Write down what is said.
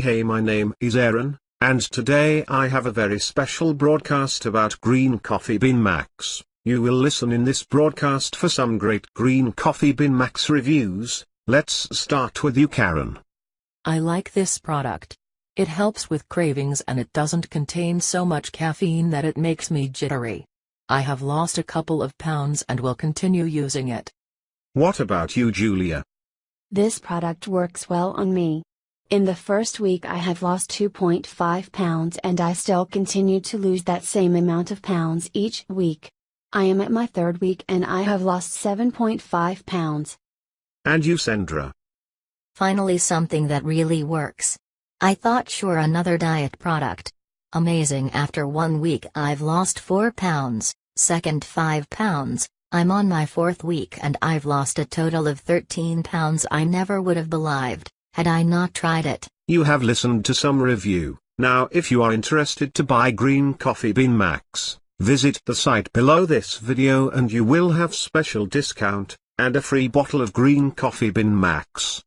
Hey my name is Aaron, and today I have a very special broadcast about Green Coffee Bean Max. You will listen in this broadcast for some great Green Coffee Bean Max reviews, let's start with you Karen. I like this product. It helps with cravings and it doesn't contain so much caffeine that it makes me jittery. I have lost a couple of pounds and will continue using it. What about you Julia? This product works well on me. In the first week I have lost 2.5 pounds and I still continue to lose that same amount of pounds each week. I am at my third week and I have lost 7.5 pounds. And you Sandra? Finally something that really works. I thought sure another diet product. Amazing after one week I've lost 4 pounds, second 5 pounds, I'm on my fourth week and I've lost a total of 13 pounds I never would have believed had I not tried it. You have listened to some review. Now if you are interested to buy Green Coffee Bean Max, visit the site below this video and you will have special discount, and a free bottle of Green Coffee Bean Max.